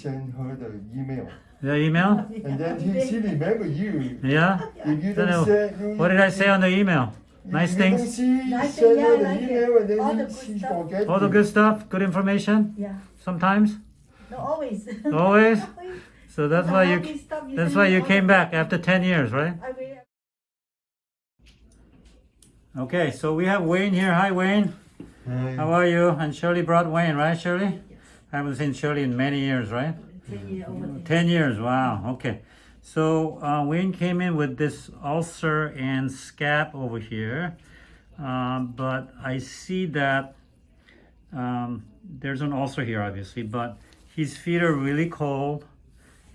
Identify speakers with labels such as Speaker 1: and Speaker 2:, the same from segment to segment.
Speaker 1: send her the email.
Speaker 2: The email?
Speaker 1: And then he, she remember you.
Speaker 2: Yeah?
Speaker 1: If you
Speaker 2: Then,
Speaker 1: don't say, you,
Speaker 2: What did I say on the email? Nice things?
Speaker 1: Don't see,
Speaker 3: Nice
Speaker 1: send
Speaker 3: thing,
Speaker 1: her
Speaker 3: yeah,
Speaker 1: the
Speaker 3: like it.
Speaker 1: email and then
Speaker 3: All the good
Speaker 1: she
Speaker 3: stuff.
Speaker 1: forget.
Speaker 2: All the good stuff, good information
Speaker 3: Yeah.
Speaker 2: sometimes?
Speaker 3: No, always.
Speaker 2: Always? So that's
Speaker 3: No,
Speaker 2: why
Speaker 3: all
Speaker 2: you
Speaker 3: stuff
Speaker 2: that's why you came back after 10 years, right? Okay, so we have Wayne here. Hi Wayne.
Speaker 1: Hi.
Speaker 2: How are you? And Shirley brought Wayne, right Shirley? I haven't seen Shirley in many years, right?
Speaker 3: Ten year over there.
Speaker 2: 10 years, wow, okay. So uh, Wayne came in with this ulcer and scab over here, um, but I see that um, there's an ulcer here, obviously, but his feet are really cold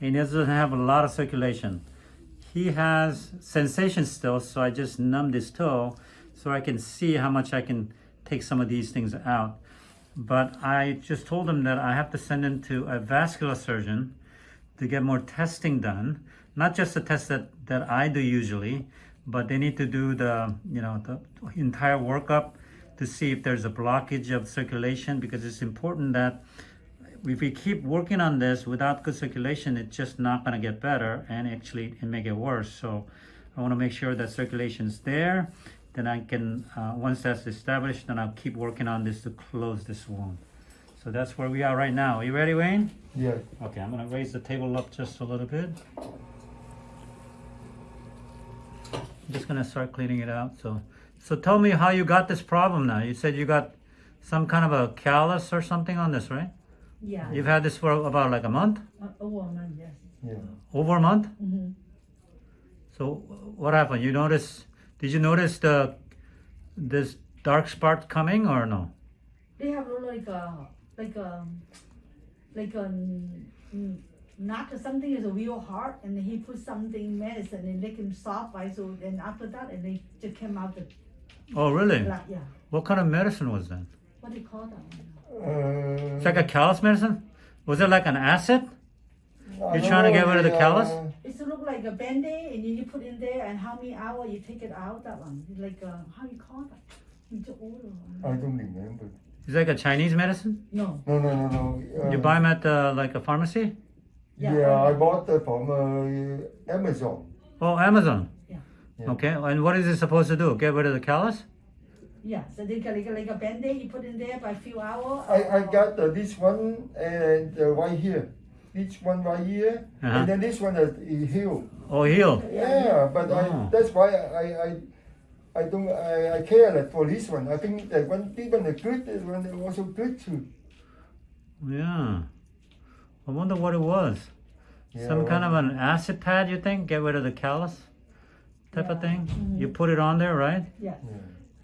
Speaker 2: and he doesn't have a lot of circulation. He has sensation still, so I just numbed his toe so I can see how much I can take some of these things out. But I just told him that I have to send him to a vascular surgeon to get more testing done. Not just the test that, that I do usually, but they need to do the, you know, the entire workup to see if there's a blockage of circulation because it's important that if we keep working on this without good circulation, it's just not going to get better and actually it may get worse. So I want to make sure that circulation is there. Then I can, uh, once that's established, then I'll keep working on this to close this wound. So that's where we are right now. Are you ready, Wayne?
Speaker 1: Yeah.
Speaker 2: Okay, I'm gonna raise the table up just a little bit. I'm just gonna start cleaning it out. So, so tell me how you got this problem now. You said you got some kind of a callus or something on this, right?
Speaker 3: Yeah.
Speaker 2: You've had this for about like a month,
Speaker 3: Uh, over a month, yes.
Speaker 1: Yeah.
Speaker 2: over a month.
Speaker 3: Mm-hmm.
Speaker 2: So, what happened? You notice? Did you notice the this dark spot coming or no?
Speaker 3: They have like a like a like a mm, not something is a real hard, and he put something medicine and make him soft, right? So then after that, and they just came out the
Speaker 2: Oh, really?
Speaker 3: blood. Yeah.
Speaker 2: What kind of medicine was that?
Speaker 3: What do you call that?
Speaker 1: Uh,
Speaker 2: It's like a callus medicine. Was it like an acid?
Speaker 1: I
Speaker 2: You're trying to get rid of the callus?
Speaker 3: It's look like a band-aid, and then you put in there, and how many hours you take it out. That one, like uh, how you call that? You just order
Speaker 1: I don't remember.
Speaker 2: It's like a Chinese medicine.
Speaker 3: No.
Speaker 1: No, no, no, no. Uh,
Speaker 2: You buy them at uh, like a pharmacy?
Speaker 1: Yeah,
Speaker 3: Yeah.
Speaker 1: I bought it from uh, Amazon.
Speaker 2: Oh, Amazon.
Speaker 3: Yeah.
Speaker 1: Yeah.
Speaker 2: Okay, and what is it supposed to do? Get rid of the callus?
Speaker 3: Yeah. So they got like, a- like a band-aid. You put in there by a few hours.
Speaker 1: I, I got uh, this one and uh, right here. This one right here.
Speaker 2: Uh-huh.
Speaker 1: And then this one is is healed.
Speaker 2: Oh, heal.
Speaker 1: Yeah, but
Speaker 2: Oh.
Speaker 1: I, that's why I, I, I don't, I, I care like for this one. I think that one, this one is good, this one is also good too.
Speaker 2: Yeah. I wonder what it was.
Speaker 1: Yeah,
Speaker 2: Some kind of an acid pad, you think? Get rid of the callus type of
Speaker 3: Yeah.
Speaker 2: thing?
Speaker 3: Mhm.
Speaker 2: You put it on there, right?
Speaker 3: Yeah.
Speaker 1: Yeah.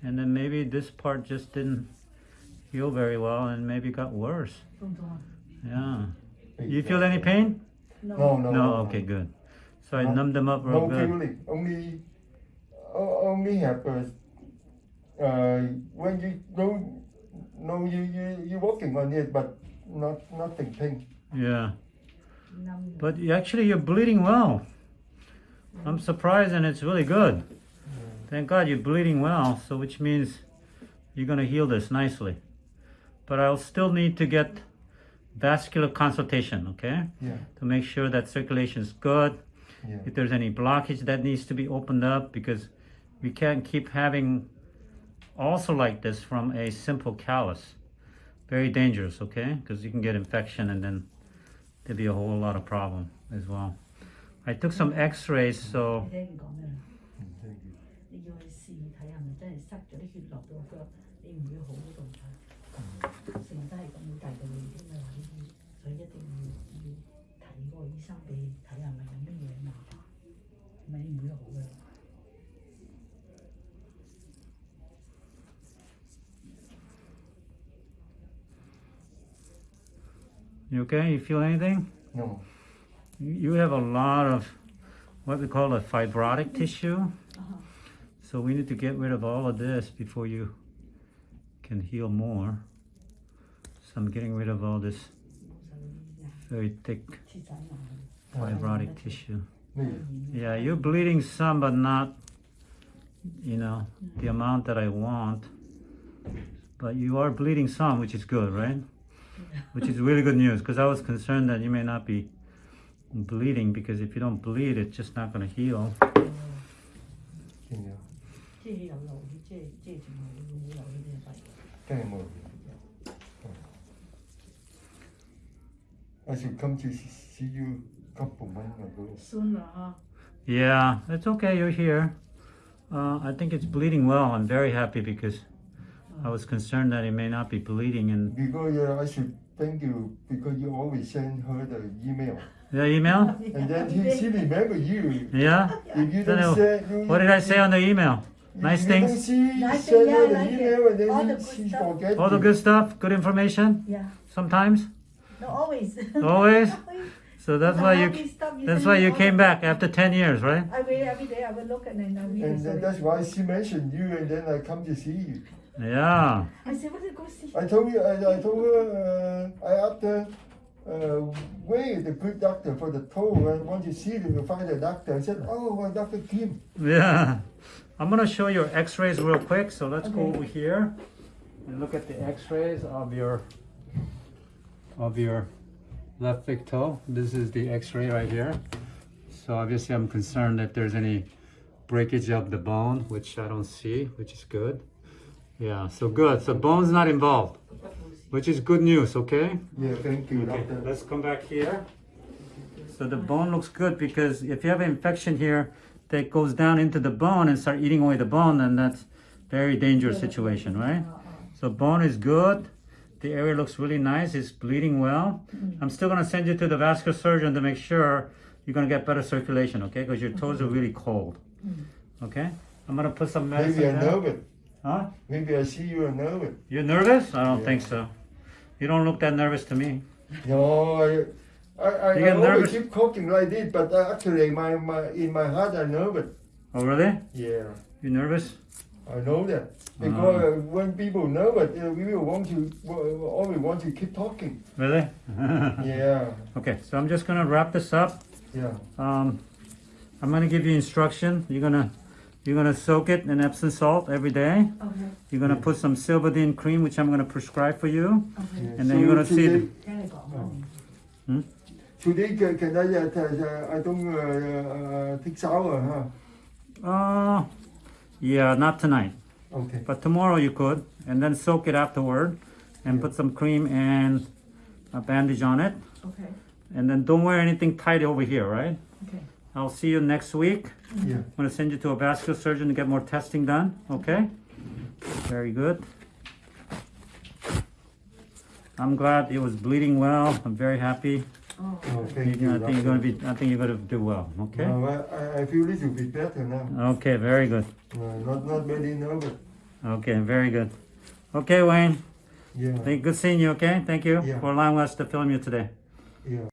Speaker 2: And then maybe this part just didn't heal very well and maybe got worse.
Speaker 3: Don't.
Speaker 2: Yeah. You feel any pain?
Speaker 3: No.
Speaker 1: No, no,
Speaker 2: No, okay, good. So I
Speaker 1: No-
Speaker 2: numbed them up real
Speaker 1: No
Speaker 2: good.
Speaker 1: feeling. Only, o- only have uh, when you don't, no, you you you working on it, but not nothing pain.
Speaker 2: Yeah. But you- actually, you're bleeding well. I'm surprised, and it's really good. Thank God you're bleeding well, so which means you're gonna heal this nicely. But I'll still need to get vascular consultation, okay,
Speaker 1: Yeah,
Speaker 2: to make sure that circulation is good.
Speaker 1: yeah.
Speaker 2: If there's any blockage that needs to be opened up, because we can't keep having ulcers like this from a simple callus. Very dangerous, okay? Because you can get infection and then there'll be a whole lot of problem as well. I took some x-rays, so
Speaker 3: 个医生俾你睇下系咪有乜嘢麻烦，唔系你唔会好嘅。
Speaker 2: you okay? You feel anything?
Speaker 1: No.
Speaker 2: You you have a lot of what we call a fibrotic tissue.
Speaker 3: Uh-huh.
Speaker 2: So we need to get rid of all of this before you can heal more. So I'm getting rid of all this
Speaker 3: 冇晒呢啲啊，
Speaker 2: very thick fibrotic tissue. Yeah, you're bleeding some, but not, you know, the amount that I want. But you are bleeding some, which is good, right? Which is really good news, because I was concerned that you may not be bleeding, because if you don't bleed, it's just not going to heal.
Speaker 1: Yeah. I should come to see you a couple months ago.
Speaker 3: Soon 啦嚇。
Speaker 2: Yeah, it's okay. You're here. Uh, I think it's bleeding well. I'm very happy because I was concerned that it may not be bleeding. And
Speaker 1: Because uh, I should thank you because you always send her the email.
Speaker 2: the email?
Speaker 1: And then he, she remember you.
Speaker 2: Yeah.
Speaker 1: If you don't
Speaker 2: I-
Speaker 1: say, you,
Speaker 2: What did I say on the email? Nice things?
Speaker 1: See,
Speaker 3: Nice thing, yeah, like
Speaker 1: email
Speaker 3: All the good
Speaker 1: she
Speaker 3: stuff.
Speaker 2: All the good stuff, good information.
Speaker 3: Yeah.
Speaker 2: Sometimes.
Speaker 3: No, always.
Speaker 2: Always? So that's why
Speaker 3: all
Speaker 2: you. That's why you came back after ten years, right?
Speaker 3: I read every day. I will look and then I read
Speaker 1: And then that's why she mentioned you and then I come to see you.
Speaker 2: Yeah.
Speaker 3: I said, what did go see?
Speaker 1: I told you, I, I told her, uh, I asked her, uh, where is the good doctor for the toe? I want to see them to find a doctor. I said, oh, well, Dr. Kim.
Speaker 2: Yeah. I'm gonna show your X-rays real quick. So let's go over here and look at the X-rays of your of your left big toe. This is the X-ray right here. So obviously, I'm concerned that there's any breakage of the bone, which I don't see, which is good. Yeah. So good. So bone's not involved, which is good news. Okay.
Speaker 1: Yeah, thank you,
Speaker 2: Okay,
Speaker 1: doctor.
Speaker 2: let's come back here. So the bone looks good because if you have an infection here that goes down into the bone and start eating away the bone, then that's very dangerous situation, right? So bone is good. The area looks really nice. It's bleeding well. Mm-hmm. I'm still gonna send you to the vascular surgeon to make sure you're gonna get better circulation, okay? Because your toes are mm-hmm. really cold. Mm-hmm. Okay? I'm gonna put some medicine.
Speaker 1: Maybe I
Speaker 2: down.
Speaker 1: know it.
Speaker 2: Huh?
Speaker 1: Maybe I see you and know it.
Speaker 2: You're nervous? I don't
Speaker 1: Yeah.
Speaker 2: think so. You don't look that nervous to me.
Speaker 1: No, I, I, I,
Speaker 2: You
Speaker 1: I
Speaker 2: get
Speaker 1: always
Speaker 2: nervous?
Speaker 1: keep talking like this, but actually, my, my, in my heart, I know it.
Speaker 2: Oh, really?
Speaker 1: Yeah,
Speaker 2: You nervous?
Speaker 1: I know that mm. because uh when people know it, uh, we will want to uh, always want to keep talking.
Speaker 2: Really?
Speaker 1: yeah.
Speaker 2: Okay, so I'm just gonna wrap this up.
Speaker 1: Yeah.
Speaker 2: Um, I'm gonna give you instruction. You're gonna you're gonna soak it in Epsom salt every day.
Speaker 3: Okay.
Speaker 2: You're gonna yeah. put some Silvadene cream, which I'm gonna prescribe for you.
Speaker 3: Okay.
Speaker 1: Yeah.
Speaker 2: And then so you're gonna
Speaker 1: today,
Speaker 3: see. The, oh. hmm?
Speaker 1: Today, can, I? Uh, I don't uh, uh, take huh?
Speaker 2: Uh, yeah, not tonight,
Speaker 1: Okay.
Speaker 2: but tomorrow you could, and then soak it afterward, and put some cream and a bandage on it,
Speaker 3: Okay.
Speaker 2: and then don't wear anything tight over here, right?
Speaker 3: Okay.
Speaker 2: I'll see you next week.
Speaker 1: Yeah.
Speaker 2: I'm gonna send you to a vascular surgeon to get more testing done, okay? Very good. I'm glad it was bleeding well. I'm very happy.
Speaker 3: Oh.
Speaker 1: Oh, thank
Speaker 2: You-
Speaker 1: you.
Speaker 2: I think you're gonna be, I think you're gonna do well, okay?
Speaker 1: No, I, I- I feel little bit better now.
Speaker 2: Okay, very good.
Speaker 1: No, not, not very nervous.
Speaker 2: Okay, very good. Okay, Wayne,
Speaker 1: Yeah,
Speaker 2: thank, good seeing you, okay? Thank you
Speaker 1: Yeah.
Speaker 2: for allowing us to film you today.
Speaker 1: yeah.